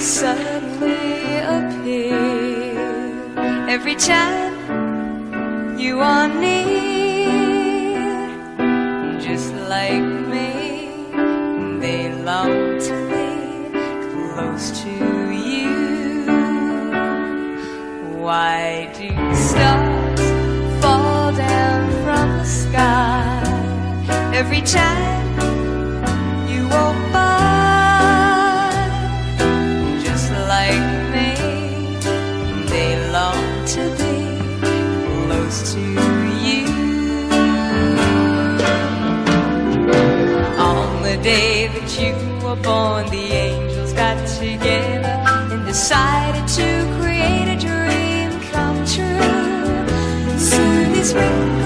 suddenly appear every time you are near just like me they long to be close to you. every time you walk by Just like me, they long to be close to you. On the day that you were born, the angels got together And decided to create a dream come true. Soon this will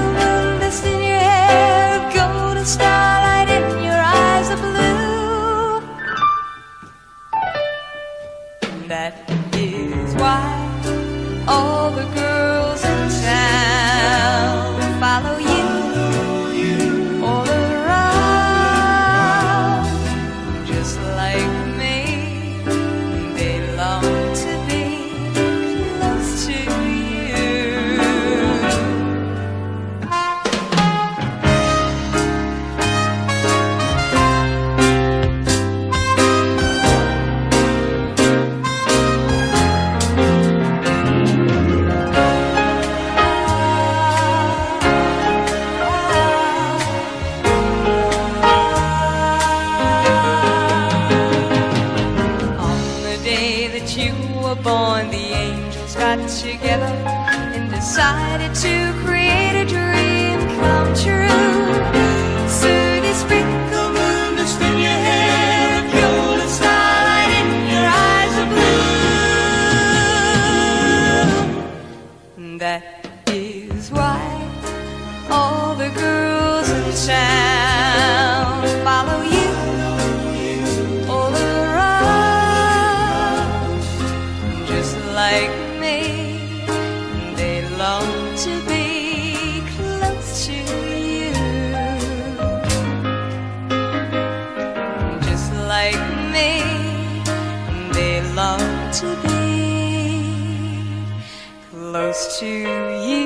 to you.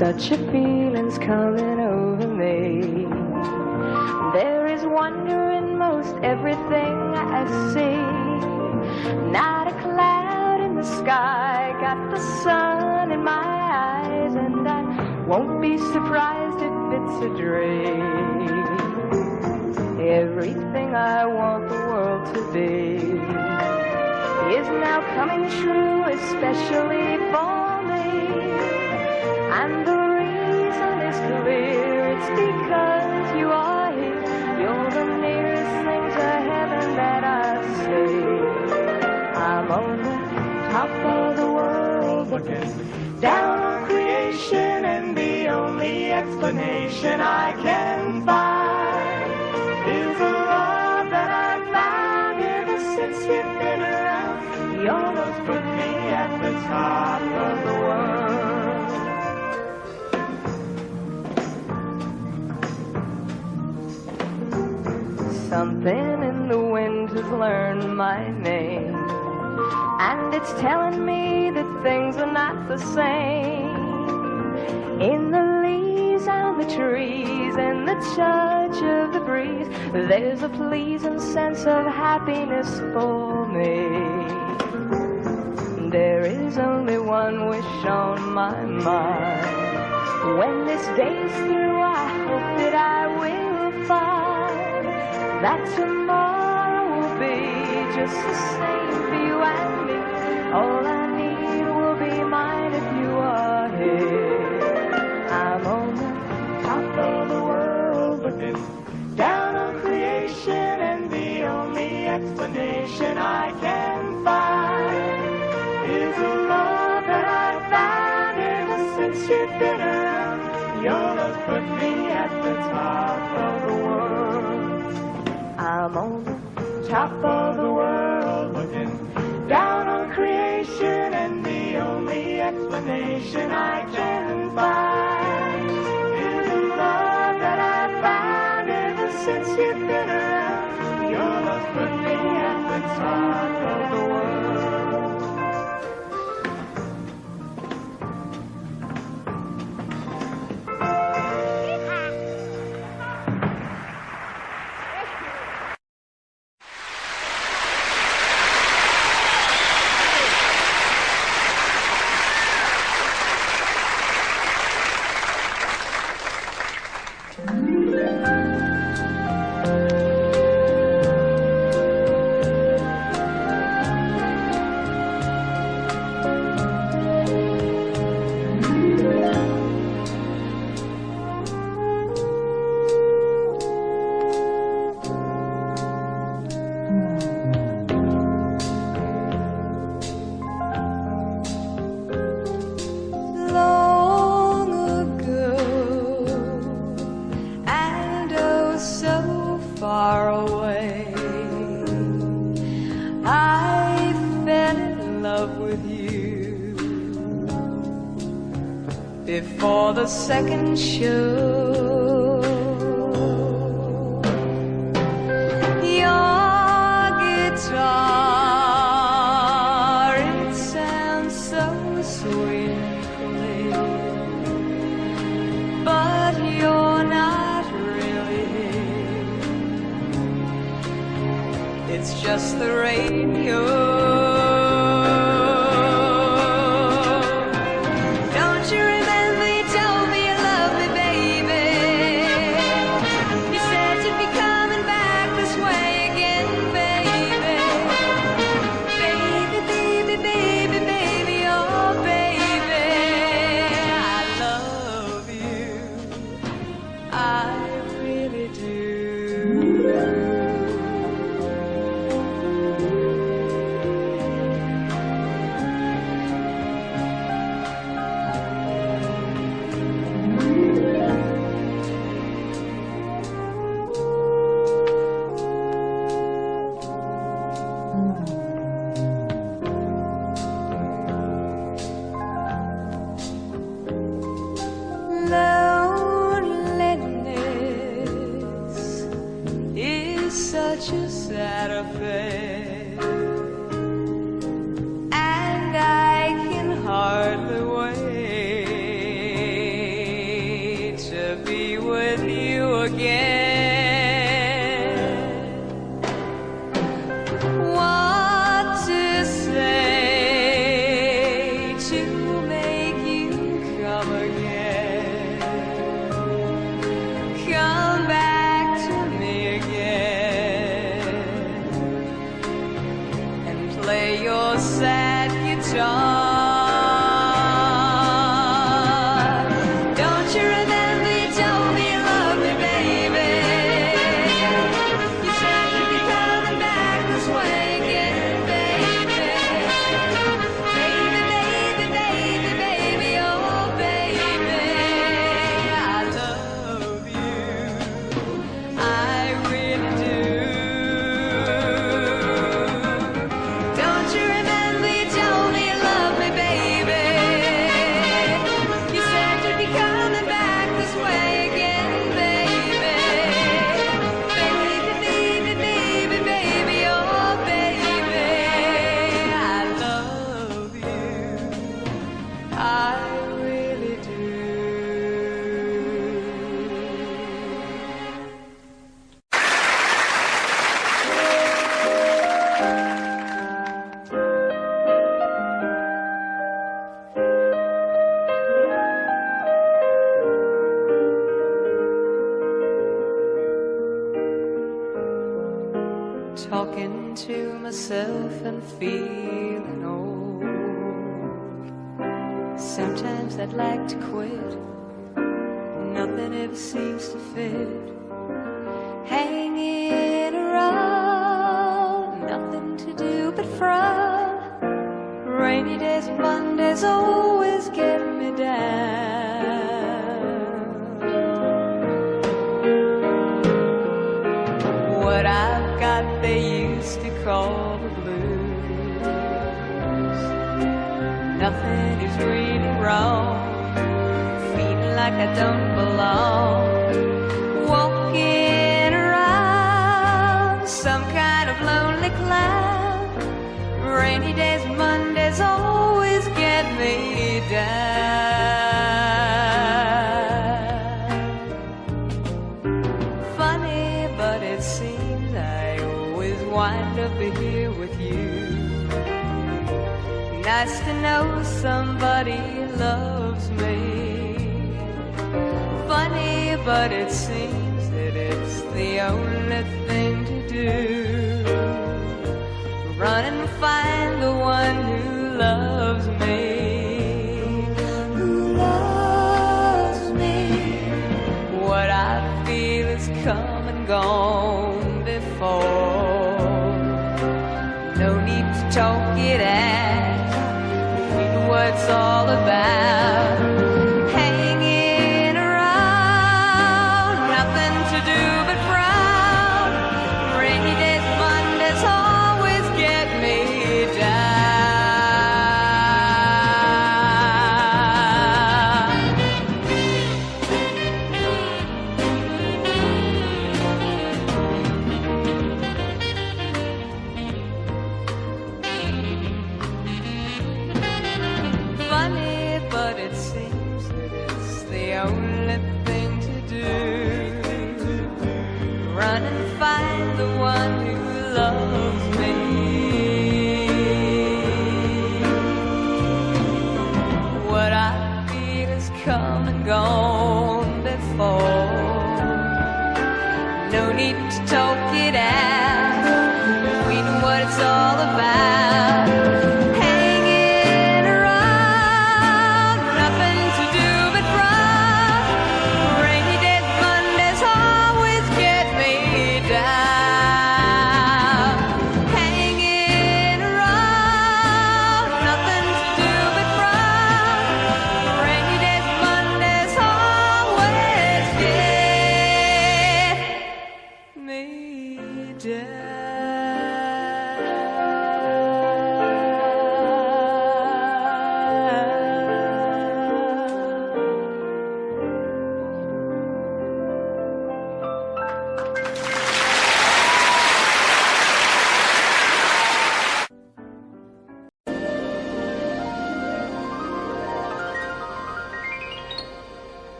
Such a feeling's coming over me. There is wonder in most everything I see. Not a cloud in the sky, got the sun in my eyes, and I won't be surprised if it's a dream. Everything I want the world to be is now coming true, especially for. And the reason is clear, it's because you are here. You're the nearest thing to heaven that I see. I'm on the top of the world looking down on creation, and the only explanation I can find is the love that I've found ever since you've been around. You almost put me at the top of the world. Something in the wind has learned my name. And it's telling me that things are not the same. In the leaves and the trees and the touch of the breeze, there's a pleasing sense of happiness for me. There is only one wish on my mind. When this day's through, I hope that I that tomorrow will be just the same for you and me. All I need will be mine if you are here. I'm on the top of the world looking down on creation, and the only explanation I can find is the love that I've found ever since you've been around. Your love put me at the top of the world. I'm on the top of the world looking down on creation, and the only explanation I can find sad guitar. Sometimes I'd like to quit, nothing ever seems to fit. I don't belong. Walking around some kind of lonely cloud. Rainy days, Mondays always get me down. Funny, but it seems I always wind up here with you. Nice to know somebody loves but it seems that it's the only thing to do. Run and find the one who loves me. Who loves me. What I feel is come and gone before. No need to talk it out. It's all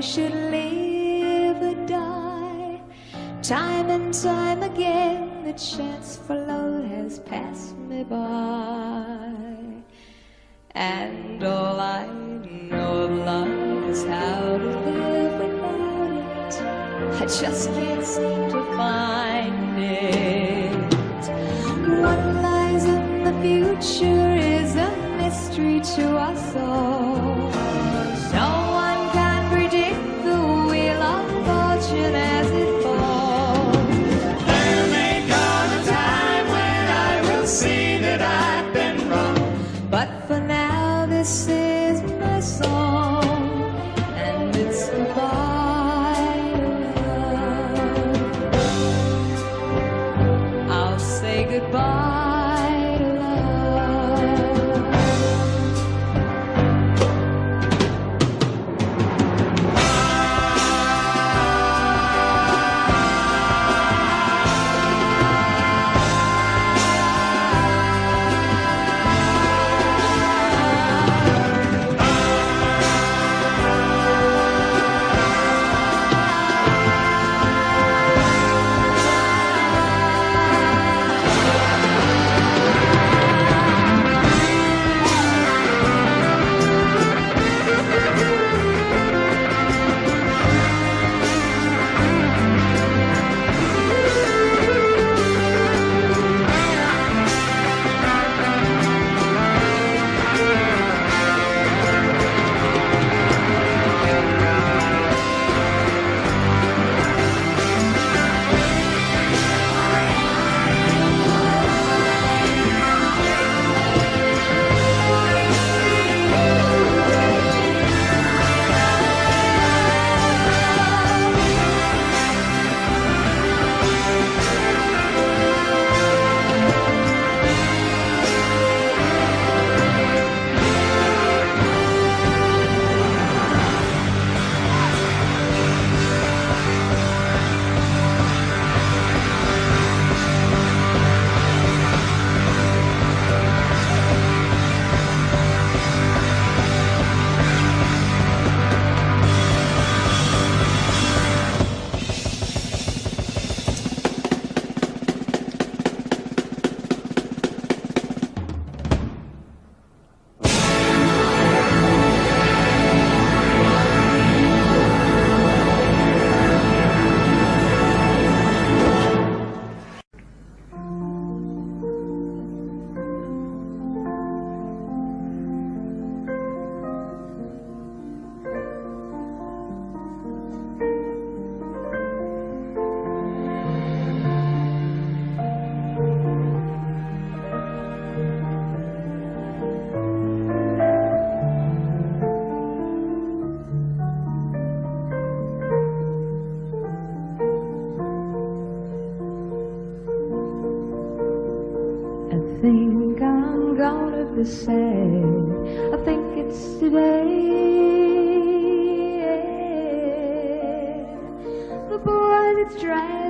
Should live or die. Time and time again, the chance for love has passed me by. And all I know of love is how to live without it. I just can't seem to find it. What lies in the future is a mystery to us all. think I'm gonna be sad. I think it's today. The boy that's driving.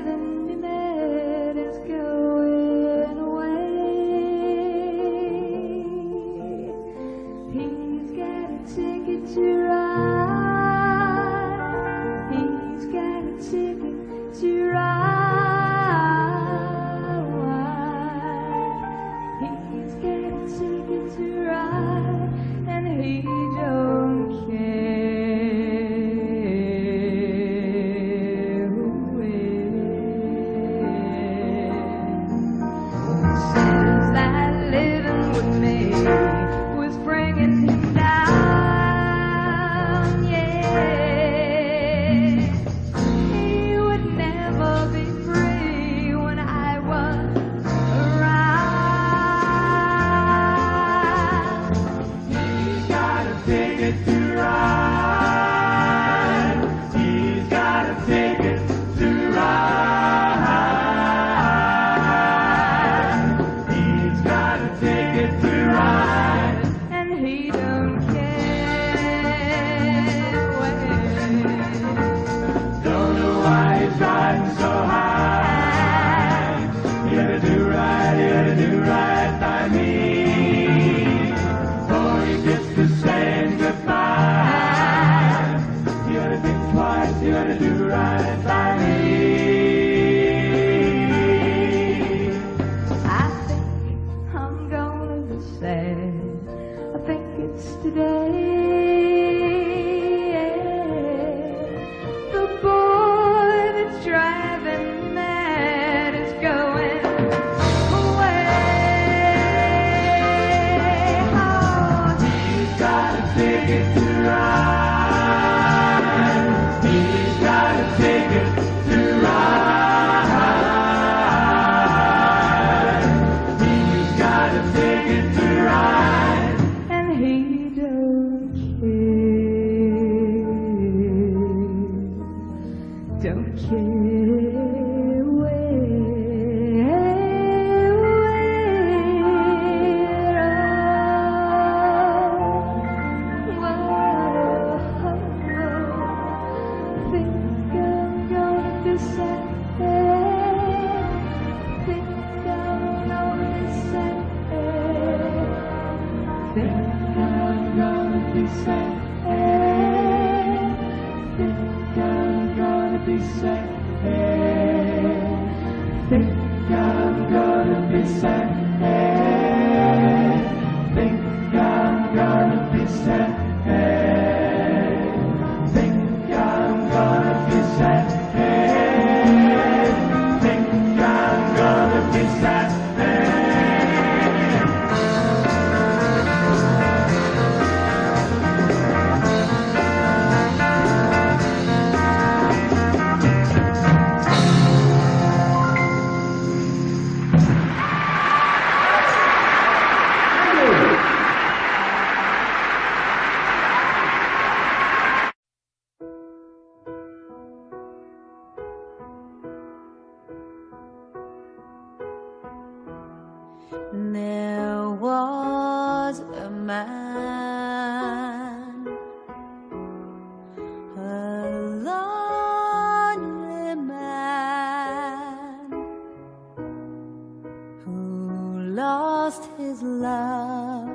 lost his love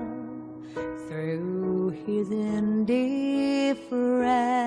through his indifference.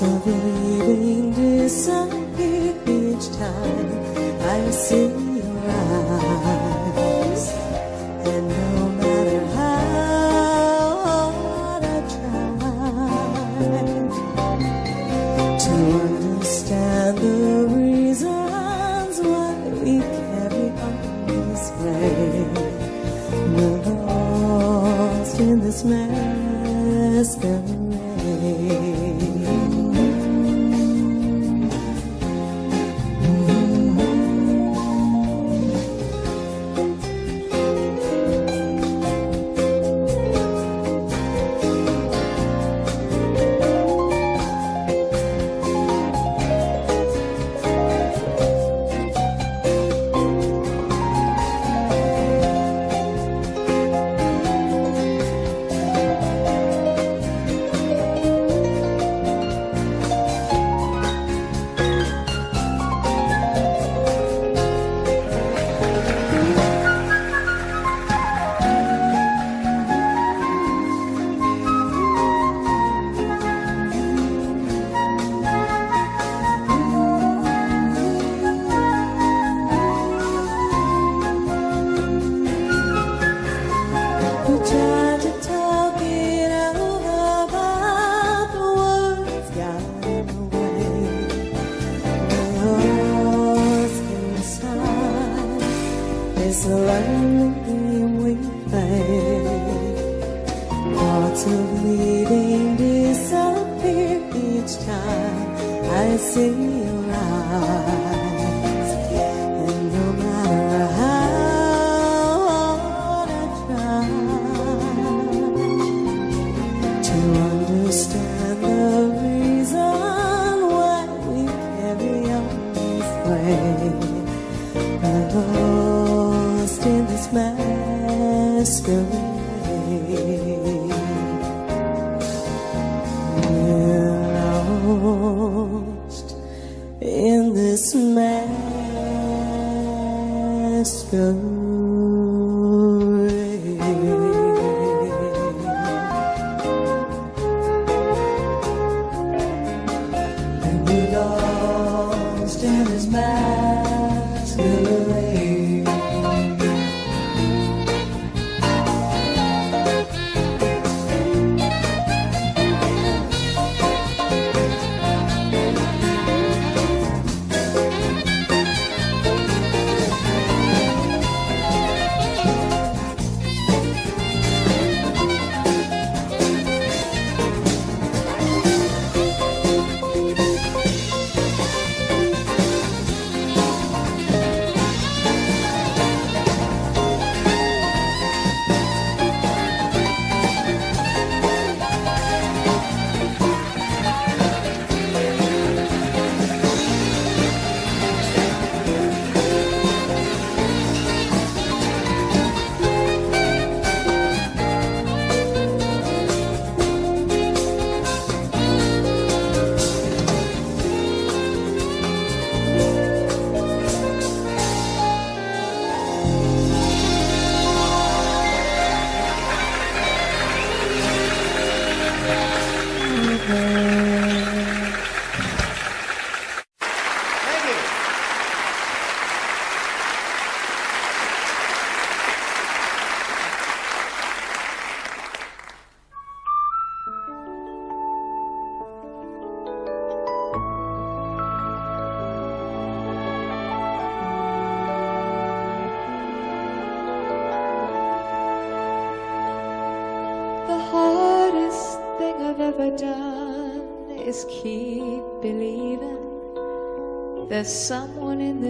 Of leaving disappear each time I see Let's go.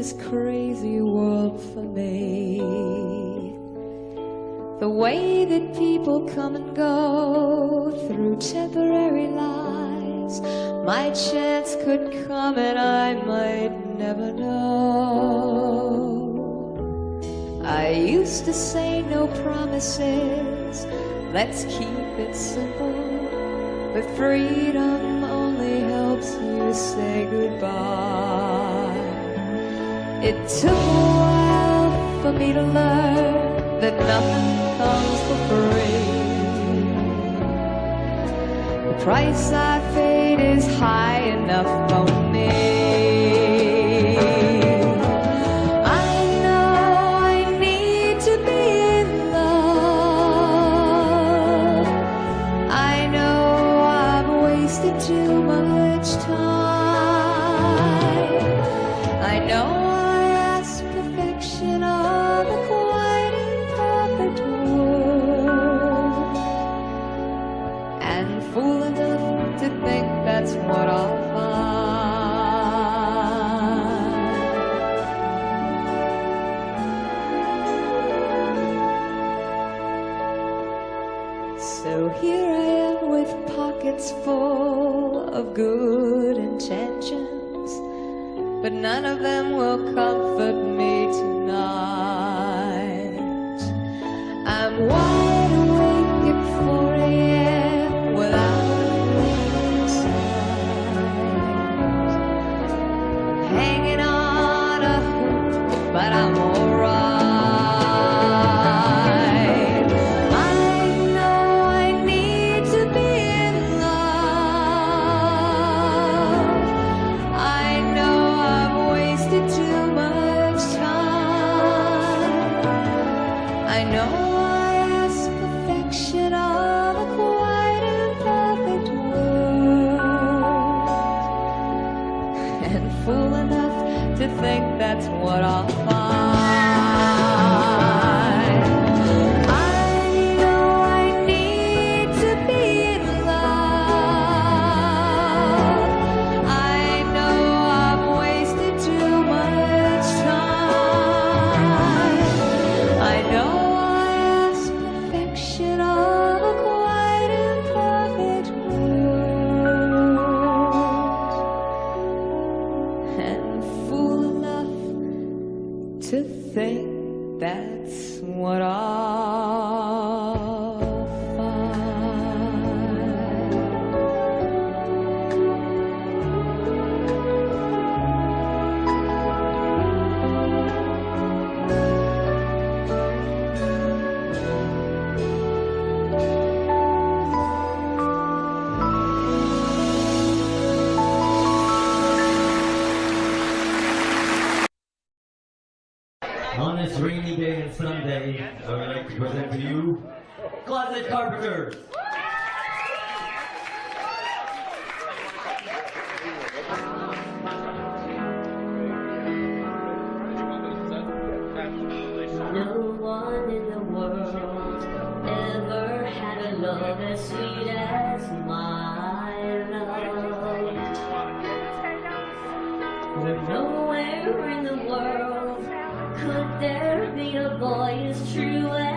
this crazy world for me. The way that people come and go through temporary lives, my chance could come and I might never know. I used to say no promises, let's keep it simple, but freedom only helps you say goodbye. It took a while for me to learn that nothing comes for free. The price I paid is high enough. No one in the world ever had a love as sweet as my love. Nowhere in the world could there be a boy as true as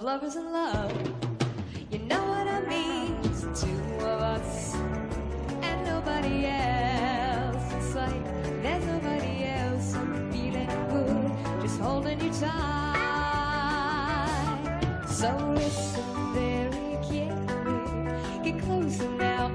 of lovers in love. You know what I mean? It's two of us and nobody else. It's like there's nobody else. I'm feeling good, just holding you tight. So listen very carefully. Get closer now